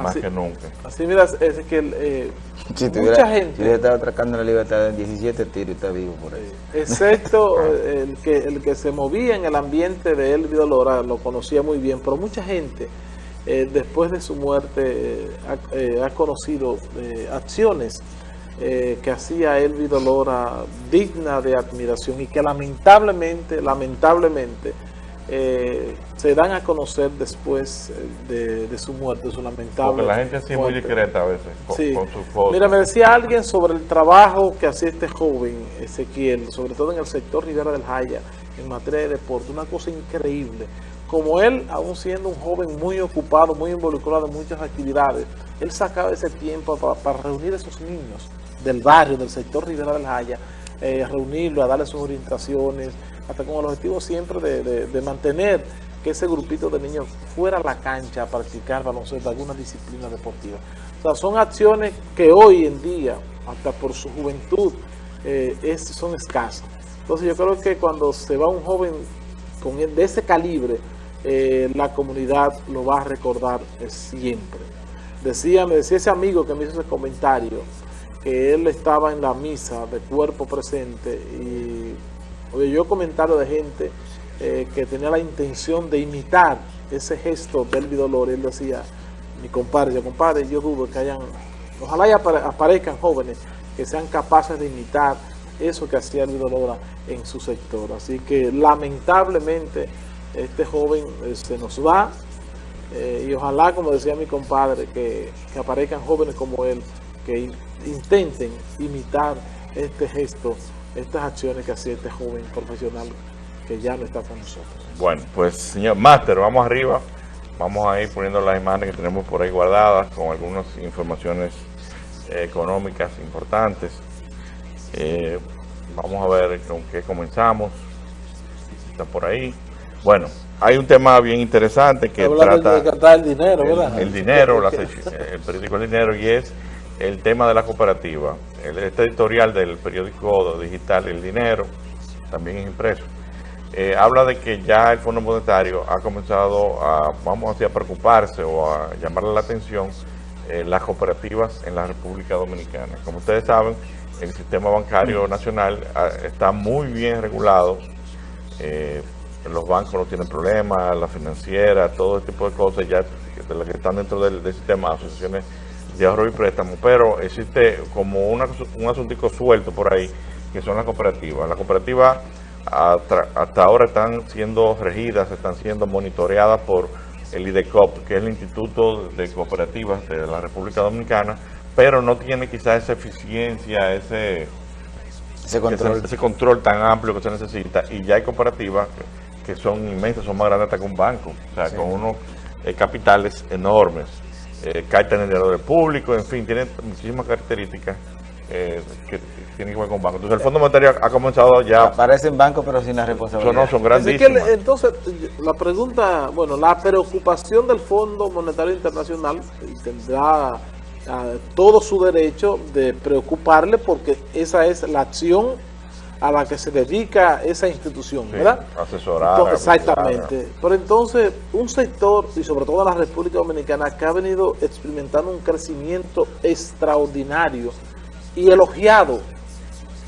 más que nunca. Así mira, es que eh, si mucha gente... Si estaba atracando la libertad en 17 tiros y está vivo por ahí. Excepto el, que, el que se movía en el ambiente de Elvi Dolora, lo conocía muy bien, pero mucha gente eh, después de su muerte eh, ha, conocido acciones que hacía Elvi Dolora digna de admiración y que lamentablemente, lamentablemente, eh, se dan a conocer después eh, de, su muerte, su lamentable Porque la gente así es muy discreta a veces con, sus fotos. Mira, me decía alguien sobre el trabajo que hacía este joven, Ezequiel, sobre todo en el sector Rivera del Jaya, en materia de deporte, una cosa increíble. Como él, aún siendo un joven muy ocupado, muy involucrado en muchas actividades, él sacaba ese tiempo para, reunir a esos niños del barrio, del sector Rivera del Jaya, eh, reunirlo, a darle sus orientaciones, hasta con el objetivo siempre de, mantener que ese grupito de niños fuera a la cancha a practicar baloncesto, alguna disciplina deportiva. O sea, son acciones que hoy en día, hasta por su juventud, eh, son escasas. Entonces yo creo que cuando se va un joven con, de ese calibre, eh, la comunidad lo va a recordar siempre. Decía, me decía ese amigo que me hizo ese comentario, que él estaba en la misa de cuerpo presente y Oye, yo comentario de gente eh, que tenía la intención de imitar ese gesto del Dolor. Él decía, mi compadre, yo compadre, yo dudo que hayan, ojalá ya aparezcan jóvenes que sean capaces de imitar eso que hacía el Dolor en su sector. Así que lamentablemente este joven eh, se nos va eh, y ojalá, como decía mi compadre, que aparezcan jóvenes como él que intenten imitar este gesto estas acciones que hacía este joven profesional que ya no está con nosotros. Bueno, pues señor Máster, vamos arriba. Vamos a ir poniendo las imágenes que tenemos por ahí guardadas con algunas informaciones eh, económicas importantes. Eh, vamos a ver con qué comenzamos. Está por ahí. Bueno, hay un tema bien interesante que trata... De el dinero, ¿verdad? El, dinero, el periódico El Dinero, y es el tema de la cooperativa. Este editorial del periódico digital El Dinero, también es impreso, eh, habla de que ya el Fondo Monetario ha comenzado a, vamos a preocuparse o a llamarle la atención eh, las cooperativas en la República Dominicana. Como ustedes saben, el sistema bancario nacional ah, está muy bien regulado, eh, los bancos no tienen problemas, la financiera, todo este tipo de cosas ya de las que están dentro del, del sistema, asociaciones de ahorro y préstamo, pero existe como un asunto suelto por ahí, que son las cooperativas. Las cooperativas hasta ahora están siendo regidas, están siendo monitoreadas por el IDECOP, que es el Instituto de Cooperativas de la República Dominicana, pero no tiene quizás esa eficiencia, ese, ese, control. Ese, control tan amplio que se necesita, y ya hay cooperativas que, son inmensas, son más grandes hasta que un banco, o sea, con unos eh, capitales enormes eh, carta en el dinero del público, en fin, tiene muchísimas características eh, que tienen que ver con bancos. Entonces el Fondo Monetario ha comenzado ya... Aparecen bancos pero sin la responsabilidad. no, son grandísimas. entonces, la pregunta, bueno, la preocupación del Fondo Monetario Internacional tendrá ah, todo su derecho de preocuparle porque esa es la acción a la que se dedica esa institución, ¿verdad? asesorar. Exactamente. Pero entonces, un sector, y sobre todo la República Dominicana, que ha venido experimentando un crecimiento extraordinario y elogiado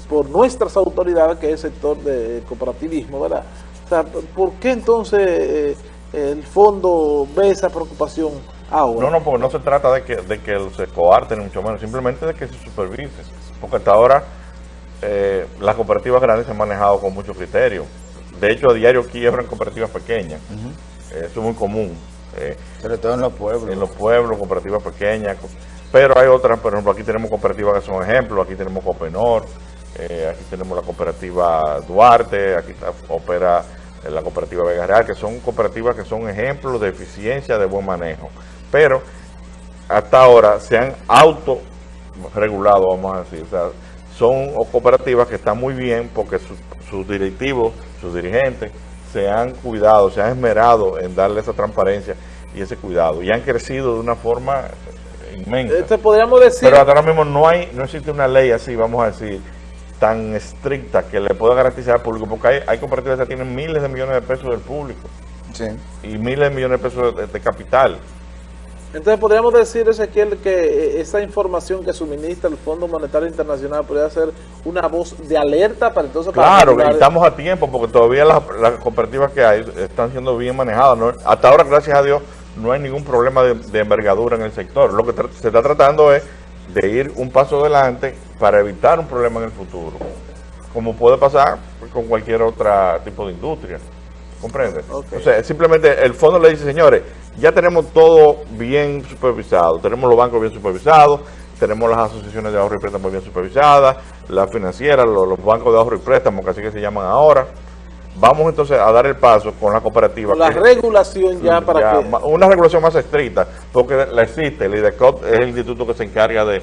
por nuestras autoridades, que es el sector de cooperativismo, ¿verdad? O sea, ¿por qué entonces eh, el fondo ve esa preocupación ahora? No, no, porque no se trata de que, de que se coarten, mucho menos, simplemente de que se supervise. Porque hasta ahora eh, las cooperativas grandes se han manejado con mucho criterio. De hecho, a diario quiebran cooperativas pequeñas. Eso es muy común. Eh, Sobre todo en los pueblos. En los pueblos, cooperativas pequeñas. Pero hay otras, por ejemplo, aquí tenemos cooperativas que son ejemplos. Aquí tenemos Copenor, eh, aquí tenemos la cooperativa Duarte, aquí opera la cooperativa Vega Real, que son cooperativas que son ejemplos de eficiencia, de buen manejo. Pero hasta ahora se han autorregulado, vamos a decir. O sea, son cooperativas que están muy bien porque sus, directivos, sus dirigentes, se han cuidado, se han esmerado en darle esa transparencia y ese cuidado. Y han crecido de una forma inmensa. Este podríamos decir... Pero ahora mismo no hay no existe una ley así, vamos a decir, tan estricta que le pueda garantizar al público, porque hay, hay cooperativas que tienen miles de millones de pesos del público. Y miles de millones de pesos de, capital. Entonces podríamos decir, Ezequiel, que eh, esa información que suministra el Fondo Monetario Internacional podría ser una voz de alerta para entonces... Claro, estamos a tiempo porque todavía las, cooperativas que hay están siendo bien manejadas. Hasta ahora, gracias a Dios, no hay ningún problema de, envergadura en el sector. Lo que se está tratando es de ir un paso adelante para evitar un problema en el futuro, como puede pasar con cualquier otro tipo de industria. ¿Comprende? O sea, simplemente el fondo le dice, señores, ya tenemos todo bien supervisado, tenemos los bancos bien supervisados, tenemos las asociaciones de ahorro y préstamo bien supervisadas, las financieras, los, bancos de ahorro y préstamo, que así que se llaman ahora. Vamos entonces a dar el paso con la cooperativa. la regulación ya para que... Una regulación más estricta, porque la existe, el IDECOT es el instituto que se encarga de,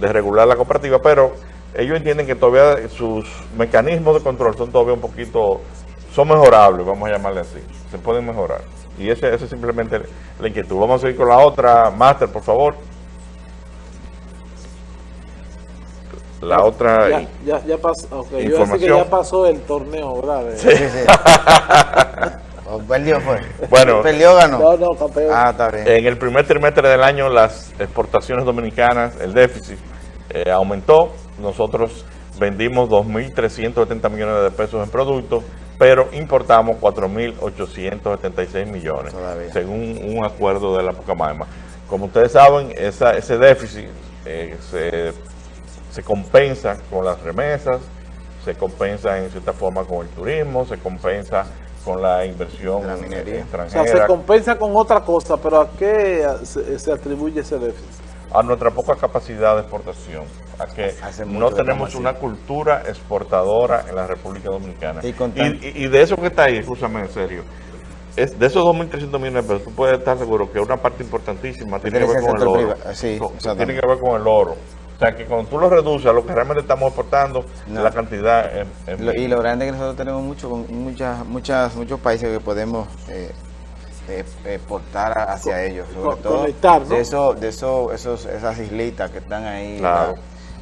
de regular la cooperativa, pero ellos entienden que todavía sus mecanismos de control son todavía un poquito, son mejorables, vamos a llamarle así, se pueden mejorar. Y ese, ese es simplemente la inquietud. Vamos a seguir con la otra, Master, por favor. La otra ya, ya, ya pasó, okay. Yo que ya pasó el torneo, ¿verdad? Sí. perdió fue. Bueno, perdió ganó. No, no, campeón. Ah, está bien. En el primer trimestre del año las exportaciones dominicanas, el déficit eh, aumentó. Nosotros vendimos 2.370 millones de pesos en productos pero importamos 4.876 millones, según un acuerdo de la Pucamaima. Como ustedes saben, ese déficit eh, se, compensa con las remesas, se compensa en cierta forma con el turismo, se compensa con la inversión la minería. extranjera. O sea, se compensa con otra cosa, pero ¿a qué se atribuye ese déficit? a nuestra poca capacidad de exportación, a que no tenemos una cultura exportadora en la República Dominicana. Y, de eso que está ahí, escúchame en serio, es de esos 2.300 millones de pesos, tú puedes estar seguro que una parte importantísima tiene que ver con el oro. tiene que ver con el oro. O sea, que cuando tú lo reduces a lo que realmente estamos exportando, la cantidad... y lo grande es que nosotros tenemos mucho, muchas, muchas, muchos países que podemos... Eh, exportar hacia ellos, sobre todo de eso, de eso, esos, esas islitas que están ahí.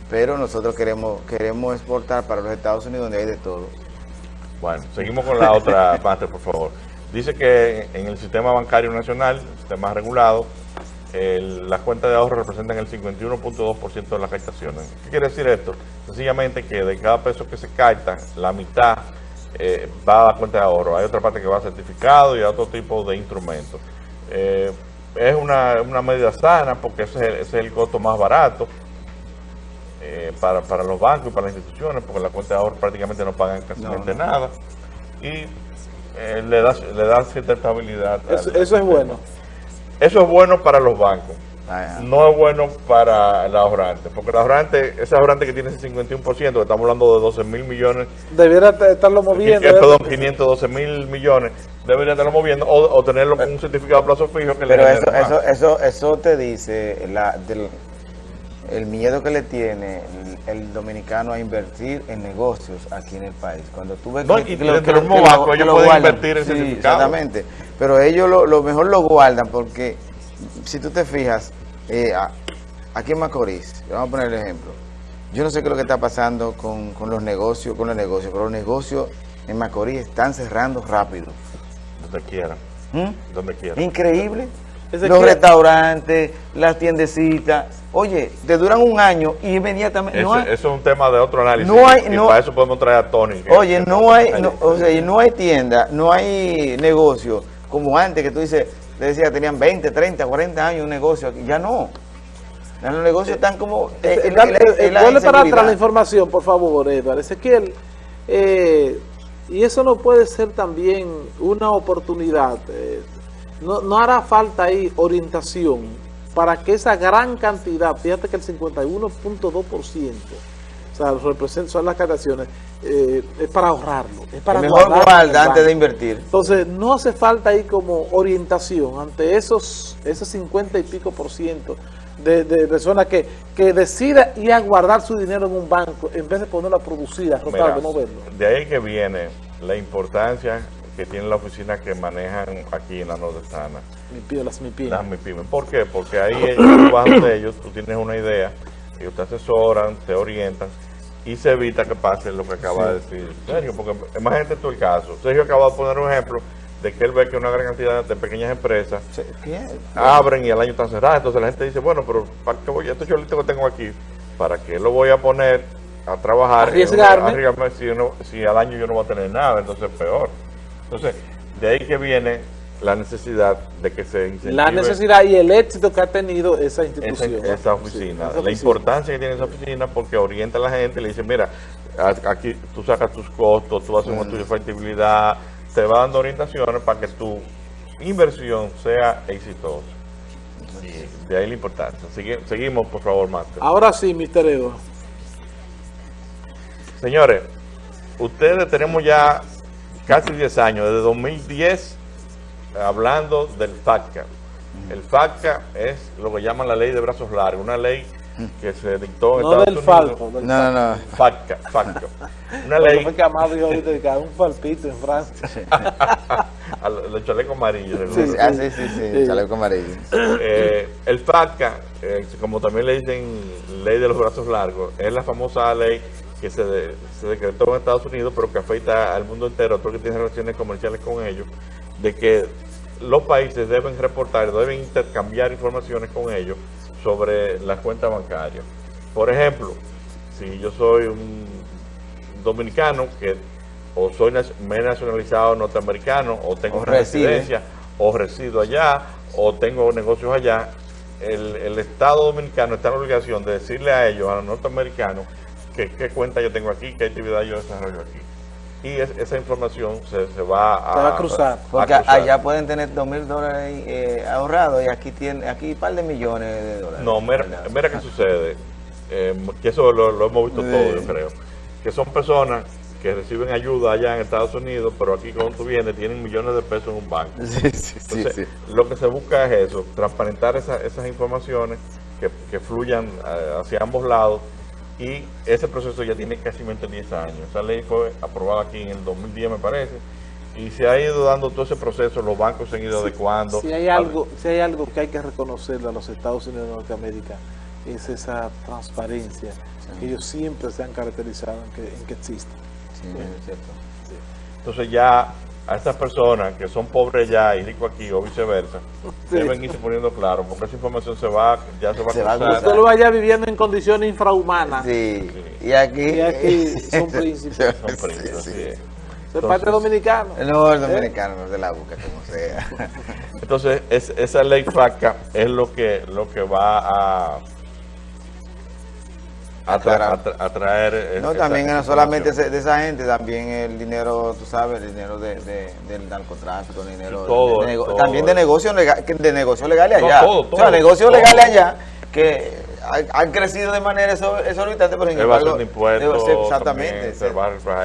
Pero nosotros queremos queremos exportar para los Estados Unidos donde hay de todo. Bueno, seguimos con la otra parte, por favor. Dice que en el sistema bancario nacional, el sistema regulado, las cuentas de ahorro representan el 51.2% de las captaciones. ¿Qué quiere decir esto? Sencillamente que de cada peso que se capta, la mitad eh, va a la cuenta de ahorro. Hay otra parte que va a certificado y a otro tipo de instrumentos. Eh, es una, medida sana porque ese es el, costo más barato eh, para, los bancos y para las instituciones, porque la cuenta de ahorro prácticamente no pagan casi nada. Y le, da, le da cierta estabilidad. eso es bueno. Eso es bueno para los bancos no es bueno para el ahorrante, porque el ahorrante, ese ahorrante que tiene ese 51%, que estamos hablando de 12 mil millones. Debiera estarlo moviendo. perdón, 512 mil millones, debería estarlo moviendo o, tenerlo con un certificado de plazo fijo que Pero le eso, eso, eso, eso te dice la, del, el miedo que le tiene el, dominicano a invertir en negocios aquí en el país. Cuando tú ves que, y que, ellos pueden invertir en certificado. Exactamente, pero ellos lo, lo mejor lo guardan porque si tú te fijas, eh, aquí en Macorís, vamos a poner el ejemplo, yo no sé qué es lo que está pasando con, los negocios, con los negocios, pero los negocios en Macorís están cerrando rápido. Donde quiera. ¿Mm? Donde quiera. Increíble. Los restaurantes, las tiendecitas, oye, te duran un año y inmediatamente... Eso, es un tema de otro análisis. No hay, y para eso podemos traer a Tony. Oye, no hay, o sea, no hay tienda, no hay negocio como antes que tú dices, le decía, tenían 20, 30, 40 años un negocio aquí. Ya no. Los negocios están como... Eh, el, para atrás la información, por favor, Eduardo. Ezequiel, eh, y eso no puede ser también una oportunidad. Eh, no, no hará falta ahí orientación para que esa gran cantidad, fíjate que el 51.2%, o sea, representan, son las captaciones, eh, es para ahorrarlo, es para mejor guarda antes de invertir. Entonces, no hace falta ahí como orientación ante esos, esos 50 y pico por ciento de, personas que, que decida ir a guardar su dinero en un banco en vez de ponerlo a producir, a rotar, de moverlo. De ahí que viene la importancia que tiene la oficina que manejan aquí en la nordestana. las MIPIMES. Las MIPIMES. ¿Por qué? Porque ahí ellos, de ellos, tú tienes una idea, ellos te asesoran, te orientan y se evita que pase lo que acaba de decir Sergio, porque imagínate tú el caso. Sergio acaba de poner un ejemplo de que él ve que una gran cantidad de pequeñas empresas abren y al año están cerradas. Entonces la gente dice, bueno, pero ¿para qué voy? Estos cholitos que tengo aquí, ¿para qué lo voy a poner a trabajar? Arriesgarme. arriesgarme si, si al año yo no voy a tener nada, entonces peor. Entonces, de ahí que viene la necesidad de que se incentive La necesidad y el éxito que ha tenido esa institución. Esa, oficina. la importancia que tiene esa oficina porque orienta a la gente y le dice, mira, aquí tú sacas tus costos, tú haces un estudio de factibilidad, te va dando orientaciones para que tu inversión sea exitosa. de ahí la importancia. seguimos, por favor, Master. Ahora sí, Mr. Edo. Señores, ustedes tenemos ya casi 10 años, desde 2010, hablando del FATCA. El FATCA es lo que llaman la ley de brazos largos, una ley que se dictó en no Estados del Falco, no, no, no. FATCA, FATCA. Una ley... Fue que Amado dijo ahorita un falpito en Francia. los chalecos amarillos. Sí, sí, ah, sí, sí, sí, chaleco amarillo. Eh, el FATCA, eh, como también le dicen ley de los brazos largos, es la famosa ley que se, se decretó en Estados Unidos, pero que afecta al mundo entero, todo que tiene relaciones comerciales con ellos, de que los países deben reportar, deben intercambiar informaciones con ellos sobre las cuentas bancarias. Por ejemplo, si yo soy un dominicano que o soy me he nacionalizado norteamericano o tengo residencia o resido allá o tengo negocios allá, el, el, Estado Dominicano está en la obligación de decirle a ellos, a los norteamericanos, qué cuenta yo tengo aquí, qué actividad yo desarrollo aquí y esa información se, se, va a, cruzar. Porque allá pueden tener dos mil dólares eh, ahorrados y aquí tiene aquí un par de millones de dólares. No, mira, mira qué sucede, eh, que eso lo, hemos visto todo, yo creo, que son personas que reciben ayuda allá en Estados Unidos, pero aquí cuando tú vienes tienen millones de pesos en un banco. Sí, sí, Entonces, lo que se busca es eso, transparentar esas informaciones que, que fluyan eh, hacia ambos lados y ese proceso ya tiene casi 10 años. Esa ley fue aprobada aquí en el 2010 me parece y se ha ido dando todo ese proceso, los bancos se han ido adecuando. Si hay, algo, si hay algo que hay que reconocerle a los Estados Unidos de Norteamérica es esa transparencia que ellos siempre se han caracterizado en que, en que existe. Sí, es cierto. Entonces ya a estas personas que son pobres ya y ricos aquí o viceversa, deben irse poniendo claro, porque esa información se va, ya se va se a cruzar. Usted lo vaya viviendo en condiciones infrahumanas. Sí. Y aquí, y aquí son príncipes. son príncipes, sí, sí. ¿Es parte dominicano? No, el dominicano, no de la boca, como sea. Entonces, es, esa ley FACA es lo que, lo que va a atraer... Eh, no, también no solamente de esa gente, también el dinero, tú sabes, el dinero de, del narcotráfico, el dinero también de negocios legal, de negocio legales allá. o sea, negocios legales allá que han crecido de manera exorbitante, pero sin embargo, impuestos, exactamente.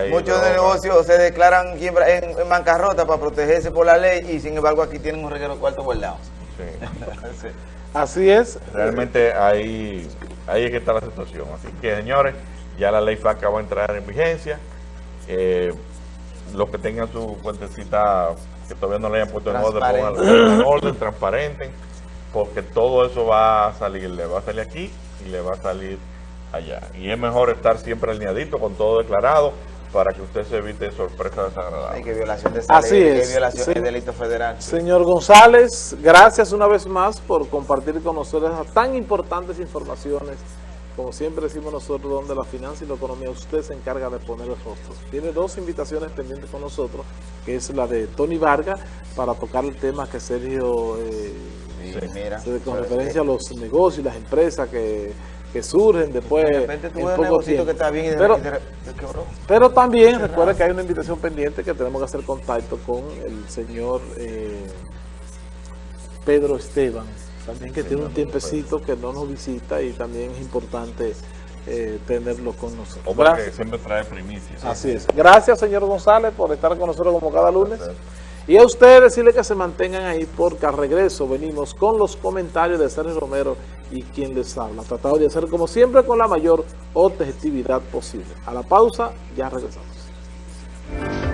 muchos de negocios se declaran en, en, bancarrota para protegerse por la ley y sin embargo aquí tienen un reguero cuarto guardado. Sí. Así es. Realmente ahí, ahí es que está la situación. Así que, señores, ya la ley FACA va a entrar en vigencia. Eh, los que tengan su cuentecita que todavía no le hayan puesto en orden, pongan en orden, transparenten, porque todo eso va a salir, le va a salir aquí y le va a salir allá. Y es mejor estar siempre alineadito con todo declarado, para que usted se evite sorpresas desagradables. Hay que violación de esa Así ley, es. violación de delito federal. Señor González, gracias una vez más por compartir con nosotros tan importantes informaciones. Como siempre decimos nosotros, donde la finanza y la economía usted se encarga de poner los rostros. Tiene dos invitaciones pendientes con nosotros, que es la de Tony Vargas, para tocar el tema que Sergio, eh, con referencia a los negocios y las empresas que que surgen después de repente en poco tiempo. Que está bien y pero, pero también recuerda que hay una invitación pendiente que tenemos que hacer contacto con el señor eh, Pedro Esteban, también que tiene un tiempecito que no nos visita y también es importante eh, tenerlo con nosotros. Hombre que siempre trae primicias. Así es. Gracias, señor González, por estar con nosotros como cada lunes. Y a ustedes decirle que se mantengan ahí porque al regreso venimos con los comentarios de Sergio Romero y quien les habla. Tratado de hacer como siempre con la mayor objetividad posible. A la pausa, ya regresamos.